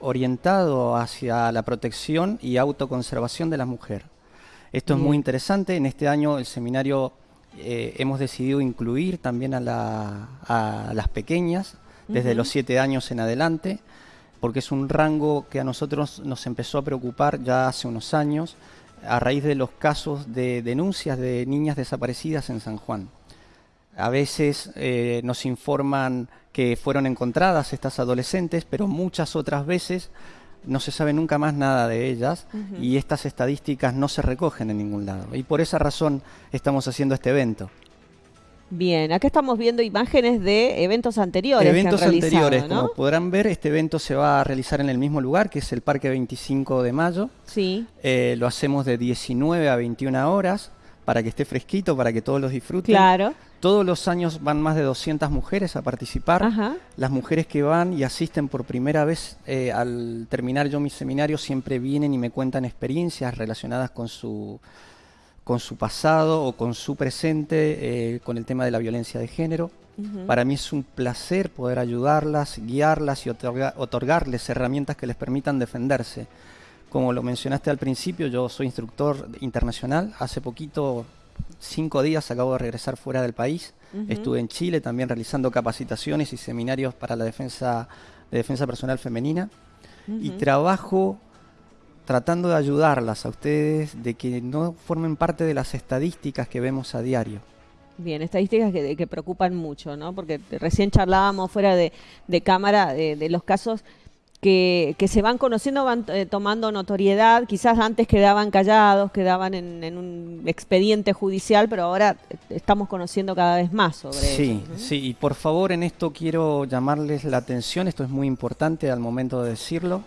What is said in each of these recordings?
orientado hacia la protección y autoconservación de la mujer. Esto es muy interesante. En este año el seminario eh, hemos decidido incluir también a, las pequeñas, desde los siete años en adelante, porque es un rango que a nosotros nos empezó a preocupar ya hace unos años a raíz de los casos de denuncias de niñas desaparecidas en San Juan. A veces eh, nos informan que fueron encontradas estas adolescentes, pero muchas otras veces no se sabe nunca más nada de ellas y estas estadísticas no se recogen en ningún lado. Y por esa razón estamos haciendo este evento. Bien, acá estamos viendo imágenes de eventos anteriores. Eventos anteriores, como podrán ver, este evento se va a realizar en el mismo lugar, que es el Parque 25 de Mayo. Sí. Eh, lo hacemos de 19 a 21 horas para que esté fresquito, para que todos los disfruten. Claro. Todos los años van más de 200 mujeres a participar. Las mujeres que van y asisten por primera vez eh, al terminar yo mi seminario siempre vienen y me cuentan experiencias relacionadas con su, con su pasado o con su presente, eh, con el tema de la violencia de género. Para mí es un placer poder ayudarlas, guiarlas y otorgarles herramientas que les permitan defenderse. Como lo mencionaste al principio, yo soy instructor internacional. Hace poquito, cinco días, acabo de regresar fuera del país. Estuve en Chile también realizando capacitaciones y seminarios para la defensa de defensa personal femenina. Y trabajo tratando de ayudarlas a ustedes de que no formen parte de las estadísticas que vemos a diario. Bien, estadísticas que, preocupan mucho, ¿no? Porque recién charlábamos fuera de, cámara de, los casos que, se van conociendo, van eh, tomando notoriedad, quizás antes quedaban callados, quedaban en, un expediente judicial, pero ahora estamos conociendo cada vez más sobre Sí, sí, y por favor en esto quiero llamarles la atención, esto es muy importante al momento de decirlo.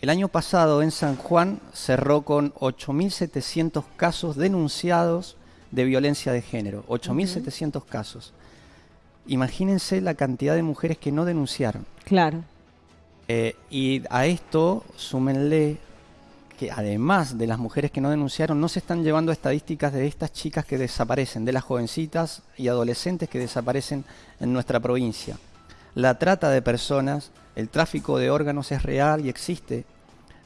El año pasado en San Juan cerró con 8.700 casos denunciados de violencia de género, 8.700 casos. Imagínense la cantidad de mujeres que no denunciaron. Claro. Eh, y a esto súmenle que además de las mujeres que no denunciaron, no se están llevando estadísticas de estas chicas que desaparecen, de las jovencitas y adolescentes que desaparecen en nuestra provincia. La trata de personas, el tráfico de órganos es real y existe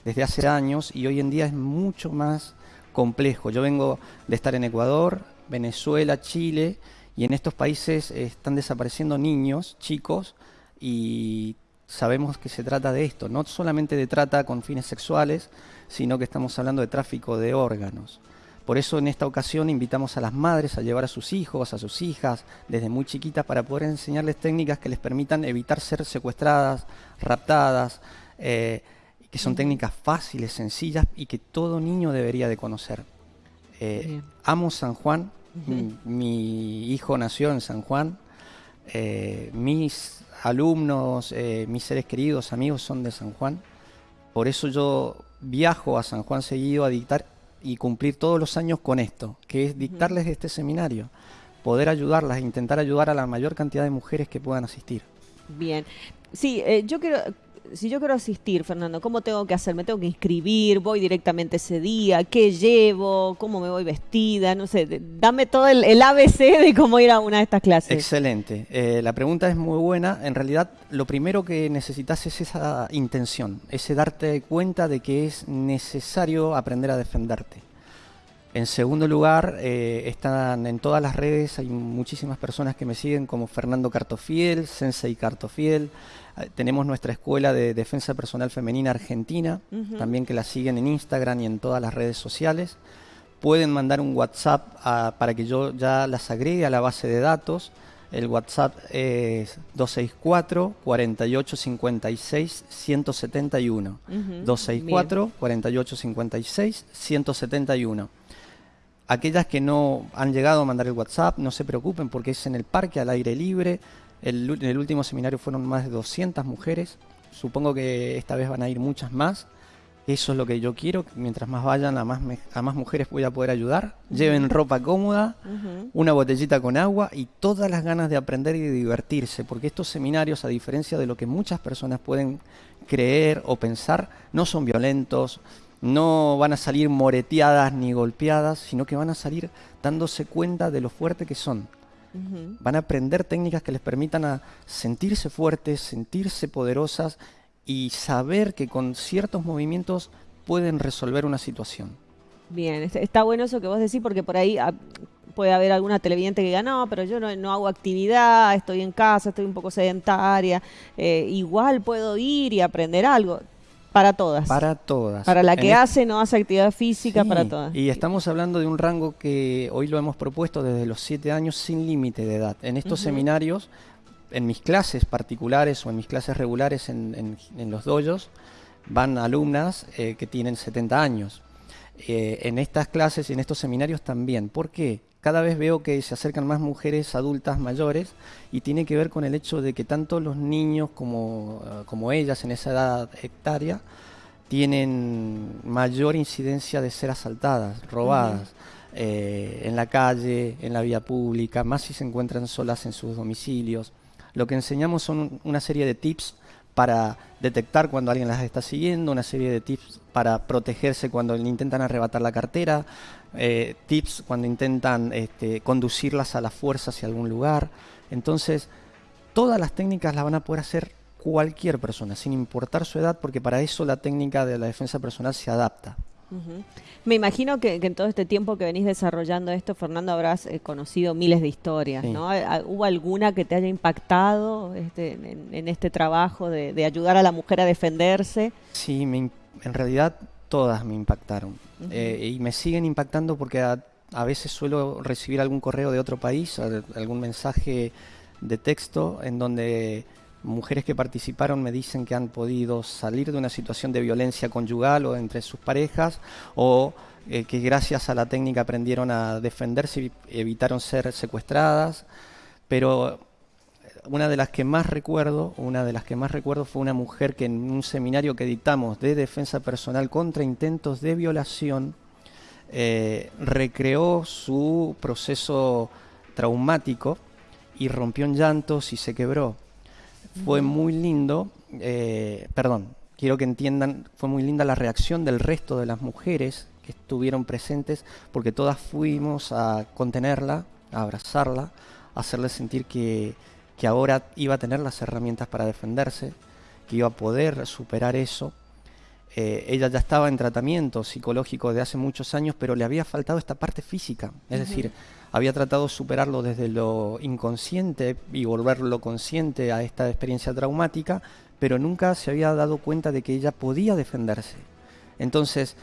desde hace años y hoy en día es mucho más complejo. Yo vengo de estar en Ecuador, Venezuela, Chile y en estos países están desapareciendo niños, chicos y sabemos que se trata de esto, no solamente de trata con fines sexuales, sino que estamos hablando de tráfico de órganos. Por eso en esta ocasión invitamos a las madres a llevar a sus hijos, a sus hijas, desde muy chiquitas, para poder enseñarles técnicas que les permitan evitar ser secuestradas, raptadas, eh, que son técnicas fáciles, sencillas y que todo niño debería de conocer. Eh, amo San Juan, mi, hijo nació en San Juan, eh, mis alumnos, eh, mis seres queridos, amigos son de San Juan. Por eso yo viajo a San Juan seguido a dictar y cumplir todos los años con esto, que es dictarles este seminario, poder ayudarlas, intentar ayudar a la mayor cantidad de mujeres que puedan asistir. Bien, sí, eh, yo quiero si yo quiero asistir, Fernando, ¿cómo tengo que hacer? ¿Me tengo que inscribir? ¿Voy directamente ese día? ¿Qué llevo? ¿Cómo me voy vestida? No sé, dame todo el, ABC de cómo ir a una de estas clases. Excelente. Eh, la pregunta es muy buena. En realidad, lo primero que necesitas es esa intención, ese darte cuenta de que es necesario aprender a defenderte. En segundo lugar, eh, están en todas las redes, hay muchísimas personas que me siguen como Fernando Cartofiel, Sensei Cartofiel, eh, tenemos nuestra escuela de defensa personal femenina argentina, también que la siguen en Instagram y en todas las redes sociales. Pueden mandar un WhatsApp para que yo ya las agregue a la base de datos. El WhatsApp es 264 4856 171. 264 4856 171. Aquellas que no han llegado a mandar el WhatsApp, no se preocupen porque es en el parque al aire libre el, en el último seminario fueron más de 200 mujeres. Supongo que esta vez van a ir muchas más. Eso es lo que yo quiero. Mientras más vayan, a más, a más mujeres voy a poder ayudar. Lleven ropa cómoda, una botellita con agua y todas las ganas de aprender y de divertirse. Porque estos seminarios, a diferencia de lo que muchas personas pueden creer o pensar, no son violentos, no van a salir moreteadas ni golpeadas, sino que van a salir dándose cuenta de lo fuerte que son Van a aprender técnicas que les permitan a sentirse fuertes, sentirse poderosas y saber que con ciertos movimientos pueden resolver una situación. Bien, está bueno eso que vos decís porque por ahí ah, puede haber alguna televidente que diga, no, pero yo no, hago actividad, estoy en casa, estoy un poco sedentaria, eh, igual puedo ir y aprender algo. Para todas. Para todas. Para la que hace, no hace actividad física, para todas. Y estamos hablando de un rango que hoy lo hemos propuesto desde los siete años sin límite de edad. En estos seminarios, en mis clases particulares o en mis clases regulares en, los doyos, van alumnas eh, que tienen 70 años. Eh, en estas clases y en estos seminarios también. ¿Por qué? Cada vez veo que se acercan más mujeres adultas mayores y tiene que ver con el hecho de que tanto los niños como, eh, como ellas en esa edad hectárea tienen mayor incidencia de ser asaltadas, robadas. Eh, en la calle, en la vía pública, más si se encuentran solas en sus domicilios. Lo que enseñamos son una serie de tips para detectar cuando alguien las está siguiendo, una serie de tips para protegerse cuando le intentan arrebatar la cartera, eh, tips cuando intentan este, conducirlas a la fuerza hacia algún lugar. Entonces, todas las técnicas las van a poder hacer cualquier persona, sin importar su edad, porque para eso la técnica de la defensa personal se adapta. Me imagino que, en todo este tiempo que venís desarrollando esto, Fernando, habrás eh, conocido miles de historias, ¿no? ¿Hubo alguna que te haya impactado este, en, este trabajo de, ayudar a la mujer a defenderse? Sí, en realidad todas me impactaron eh, y me siguen impactando porque a, veces suelo recibir algún correo de otro país, algún mensaje de texto en donde mujeres que participaron me dicen que han podido salir de una situación de violencia conyugal o entre sus parejas o eh, que gracias a la técnica aprendieron a defenderse y evitaron ser secuestradas. Pero una de las que más recuerdo, una de las que más recuerdo fue una mujer que en un seminario que editamos de defensa personal contra intentos de violación eh, recreó su proceso traumático y rompió en llantos y se quebró. Fue muy lindo, eh, perdón, quiero que entiendan, fue muy linda la reacción del resto de las mujeres que estuvieron presentes, porque todas fuimos a contenerla, a abrazarla, a hacerle sentir que, que ahora iba a tener las herramientas para defenderse, que iba a poder superar eso. Eh, ella ya estaba en tratamiento psicológico de hace muchos años, pero le había faltado esta parte física, es decir, había tratado de superarlo desde lo inconsciente y volverlo consciente a esta experiencia traumática, pero nunca se había dado cuenta de que ella podía defenderse. Entonces,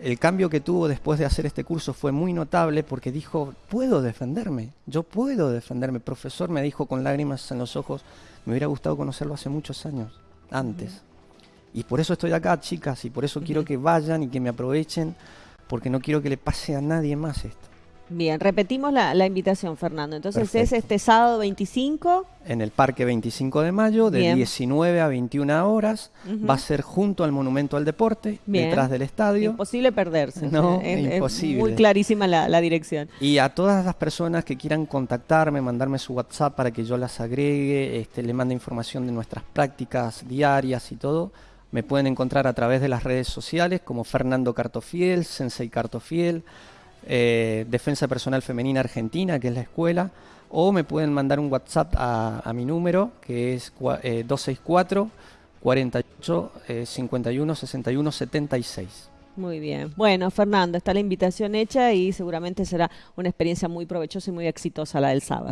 el cambio que tuvo después de hacer este curso fue muy notable porque dijo, puedo defenderme, yo puedo defenderme. El profesor me dijo con lágrimas en los ojos, me hubiera gustado conocerlo hace muchos años, antes. Y por eso estoy acá, chicas, y por eso quiero que vayan y que me aprovechen, porque no quiero que le pase a nadie más esto. Bien, repetimos la, invitación, Fernando. Entonces es este sábado 25. En el Parque 25 de Mayo, de 19 a 21 horas. Va a ser junto al Monumento al Deporte, detrás del estadio. Imposible perderse. No, es, imposible. muy clarísima la, dirección. Y a todas las personas que quieran contactarme, mandarme su WhatsApp para que yo las agregue, este, le mande información de nuestras prácticas diarias y todo, me pueden encontrar a través de las redes sociales como Fernando Cartofiel, Sensei Cartofiel eh, Defensa Personal Femenina Argentina, que es la escuela, o me pueden mandar un WhatsApp a, mi número, que es 264 48 51 61 76. Muy bien. Bueno, Fernando, está la invitación hecha y seguramente será una experiencia muy provechosa y muy exitosa la del sábado.